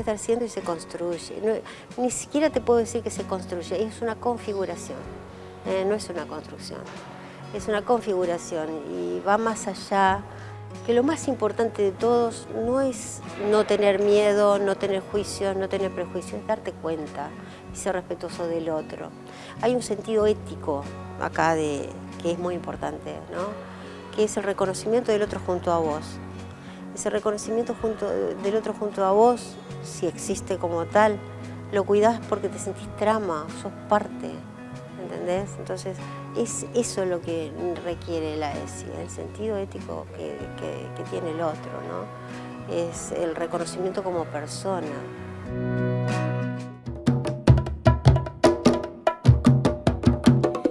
estar haciendo y se construye. ni siquiera te puedo decir que se construye, es una configuración, eh, no es una construcción. Es una configuración y va más allá, que lo más importante de todos no es no tener miedo, no tener juicios, no tener prejuicios, es darte cuenta y ser respetuoso del otro. Hay un sentido ético acá de, que es muy importante, ¿no? que es el reconocimiento del otro junto a vos. Ese reconocimiento junto, del otro junto a vos, si existe como tal, lo cuidás porque te sentís trama, sos parte, ¿entendés? Entonces, es eso lo que requiere la ESI, el sentido ético que, que tiene el otro, ¿no? Es el reconocimiento como persona.